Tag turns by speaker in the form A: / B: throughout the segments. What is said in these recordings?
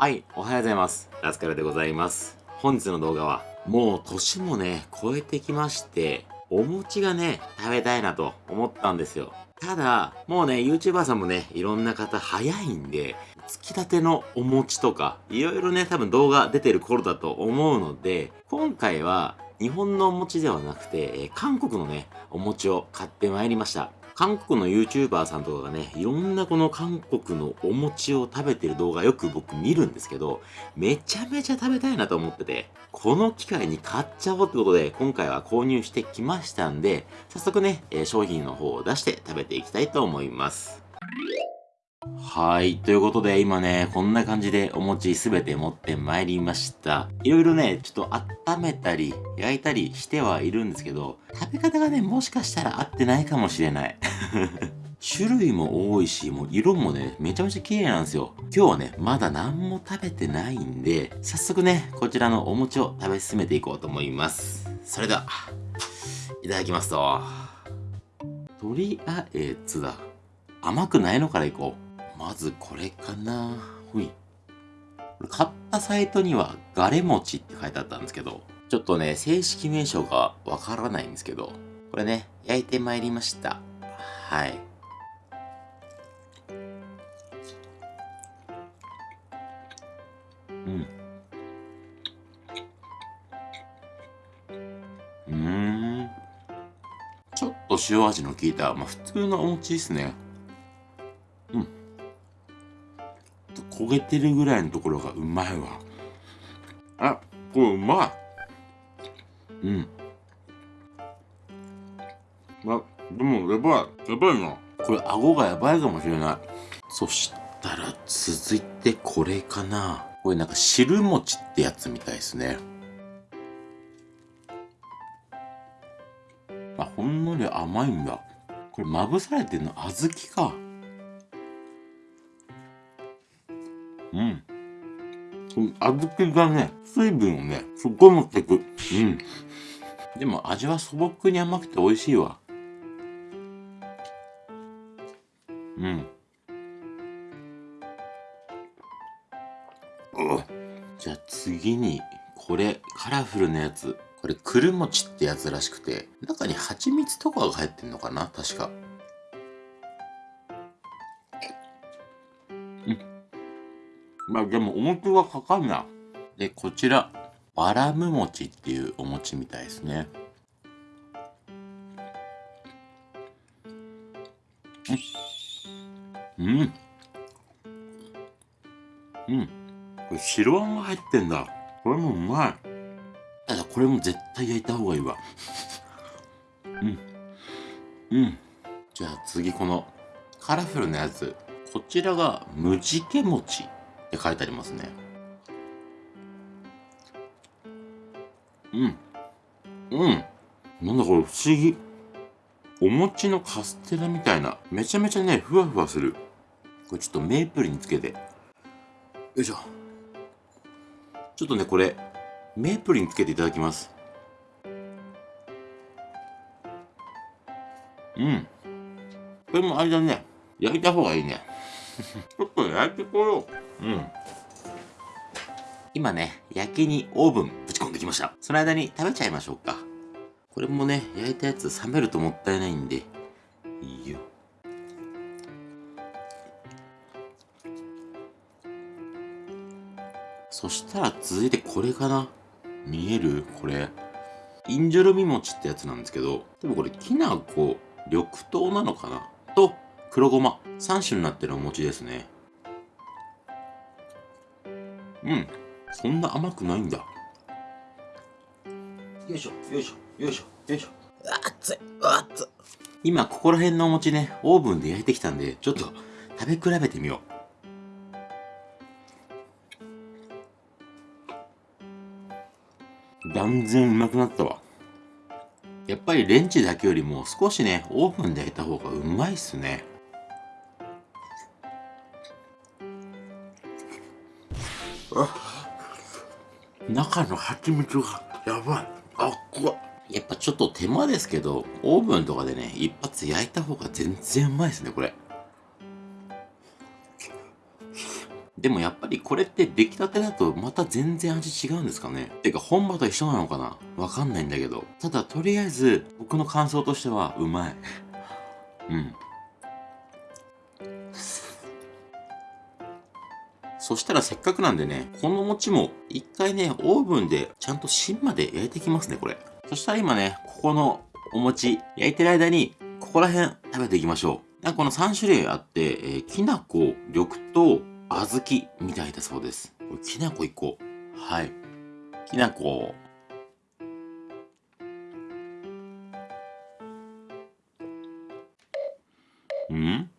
A: はい、おはようございます。ラスカルでございます。本日の動画は、もう年もね、超えてきまして、お餅がね、食べたいなと思ったんですよ。ただ、もうね、YouTuber さんもね、いろんな方早いんで、つきたてのお餅とか、いろいろね、多分動画出てる頃だと思うので、今回は日本のお餅ではなくてえ、韓国のね、お餅を買ってまいりました。韓国の YouTuber さんとかがね、いろんなこの韓国のお餅を食べてる動画よく僕見るんですけど、めちゃめちゃ食べたいなと思ってて、この機会に買っちゃおうってことで、今回は購入してきましたんで、早速ね、商品の方を出して食べていきたいと思います。はい。ということで、今ね、こんな感じでお餅すべて持ってまいりました。いろいろね、ちょっと温めたり、焼いたりしてはいるんですけど、食べ方がね、もしかしたら合ってないかもしれない。種類も多いし、もう色もね、めちゃめちゃ綺麗なんですよ。今日はね、まだ何も食べてないんで、早速ね、こちらのお餅を食べ進めていこうと思います。それでは、いただきますと。とりあえずだ。甘くないのからいこう。まずこれかなほい。買ったサイトにはガレ餅って書いてあったんですけど、ちょっとね、正式名称がわからないんですけど、これね、焼いてまいりました。はい。うん。うん。ちょっと塩味の効いた、まあ普通のお餅ですね。焦げてるぐらいのところがうまいわ。あ、これうまい。うん。あ、でもやばい。やばいな。これ顎がやばいかもしれない。そしたら続いてこれかな。これなんか汁餅ってやつみたいですね。あ、ほんのり甘いんだ。これまぶされてるの小豆か。うん。小豆がね、水分をね、すっごい持ってく。うん。でも味は素朴に甘くて美味しいわ。うん。じゃあ次に、これ、カラフルなやつ。これ、くる餅ってやつらしくて、中に蜂蜜とかが入ってんのかな？確か。まあでもお餅はかかんな。で、こちら、バラム餅っていうお餅みたいですね。うん。うん。これ白あんが入ってんだ。これもうまい。ただこれも絶対焼いた方がいいわ。うん。うん。じゃあ次このカラフルなやつ。こちらがムジケ餅。って書いてありますね。うん。うん。なんだこれ不思議。お餅のカステラみたいな。めちゃめちゃねふわふわする。これちょっとメープルにつけて。よいしょ。ちょっとねこれメープルにつけていただきます。うん。これもあれだね焼いた方がいいね。ちょっと焼いてこよう。うん。今ね、焼きにオーブンぶち込んできました。その間に食べちゃいましょうか。これもね、焼いたやつ冷めるともったいないんで、いいよ。そしたら続いてこれかな見える？これ。インジョルミ餅ってやつなんですけど、でもこれきな粉、緑豆なのかな？と、黒ごま。3種になってるお餅ですね。うん。そんな甘くないんだ。よいしょ、よいしょ、よいしょ、よいしょ。熱い、熱い。今、ここら辺のお餅ね、オーブンで焼いてきたんで、ちょっと食べ比べてみよう。断然うまくなったわ。やっぱりレンチだけよりも少しね、オーブンで焼いた方がうまいっすね。中の蜂蜜がやばいあっこやっぱちょっと手間ですけどオーブンとかでね一発焼いた方が全然うまいですねこれでもやっぱりこれって出来たてだとまた全然味違うんですかねてか本場と一緒なのかなわかんないんだけど。ただとりあえず僕の感想としてはうまい。うん。そしたらせっかくなんでね、この餅も一回ね、オーブンでちゃんと芯まで焼いてきますね、これ。そしたら今ね、ここのお餅焼いてる間に、ここら辺食べていきましょう。この3種類あって、えー、きなこ、緑豆、小豆みたいだそうです。これきなこ1個。はい。きなこ。ん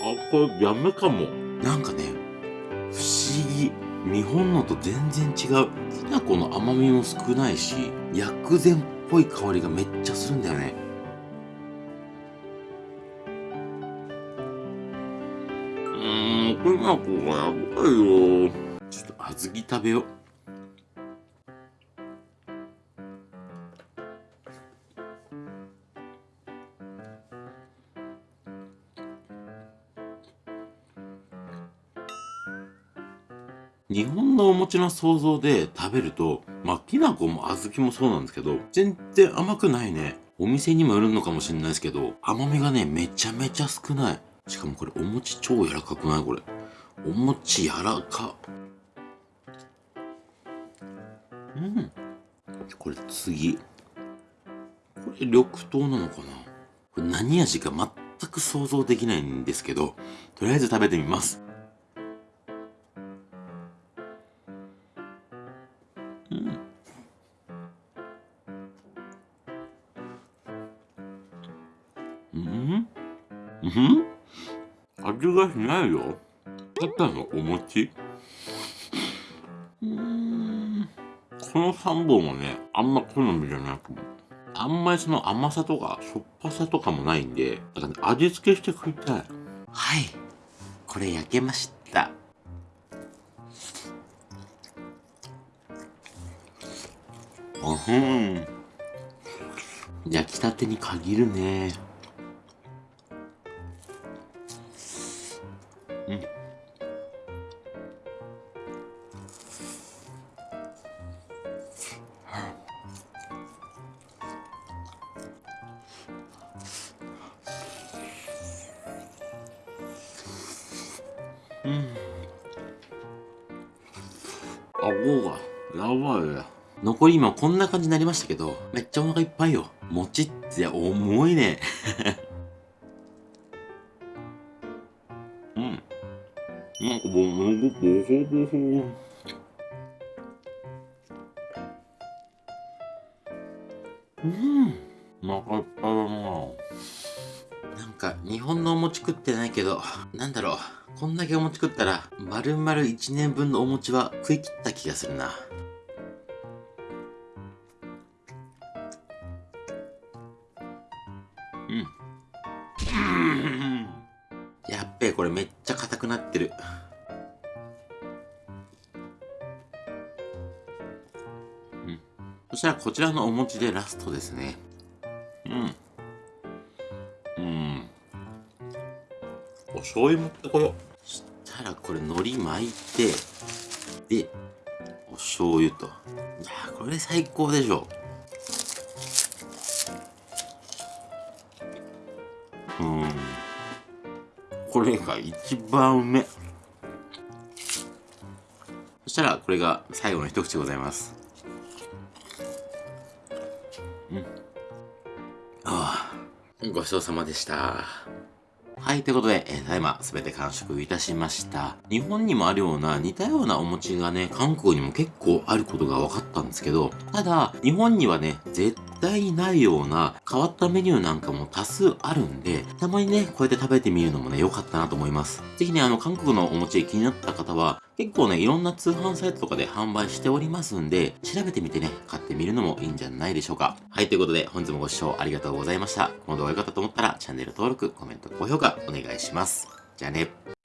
A: あ、これやめかも。なんかね、不思議。日本のと全然違う。きな粉の甘みも少ないし、薬膳っぽい香りがめっちゃするんだよねうん。きな粉がやばいよちょっと小豆食べよう日本のお餅の想像で食べると、まあ、きな粉も小豆もそうなんですけど、全然甘くないね。お店にもよるのかもしれないですけど、甘みがね、めちゃめちゃ少ない。しかもこれお餅超柔らかくないこれ。お餅柔らか。うん。これ次。これ緑豆なのかなこれ何味か全く想像できないんですけど、とりあえず食べてみます。うん？うん？味がしないよ。ただのお餅？うーん。この3本はねあんま好みじゃなくあんまりその甘さとかしょっぱさとかもないんでだから、ね、味付けして食いたい。はい。これ焼けました。うん。焼きたてに限るねうん。顎が。やばい残り今こんな感じになりましたけどめっちゃお腹いっぱいよ。餅って重いね。うん。なんかもうボホボホうん。お腹いっぱいだな。なんか日本のお餅食ってないけどなんだろう。こんだけお餅食ったら丸々1年分のお餅は食い切った気がするな。うん。やっべえこれめっちゃ硬くなってる。うん。そしたらこちらのお餅でラストですね。うん。うん。お醤油持ってこようしたらこれ海苔巻いてでお醤油と。いやこれ最高でしょ。うん。これが一番うめそしたらこれが最後の一口でございます。うん。ああごちそうさまでした。はい、ということで、えー、ただいま、すべて完食いたしました。日本にもあるような似たようなお餅がね、韓国にも結構あることが分かったんですけど、ただ、日本にはね、絶対にないような変わったメニューなんかも多数あるんで、たまにね、こうやって食べてみるのもね、良かったなと思います。ぜひね、あの、韓国のお餅気になった方は、結構ね、いろんな通販サイトとかで販売しておりますんで、調べてみてね、買ってみるのもいいんじゃないでしょうか。はい、ということで、本日もご視聴ありがとうございました。この動画良かったと思ったら、チャンネル登録、コメント、高評価、お願いします。じゃあね。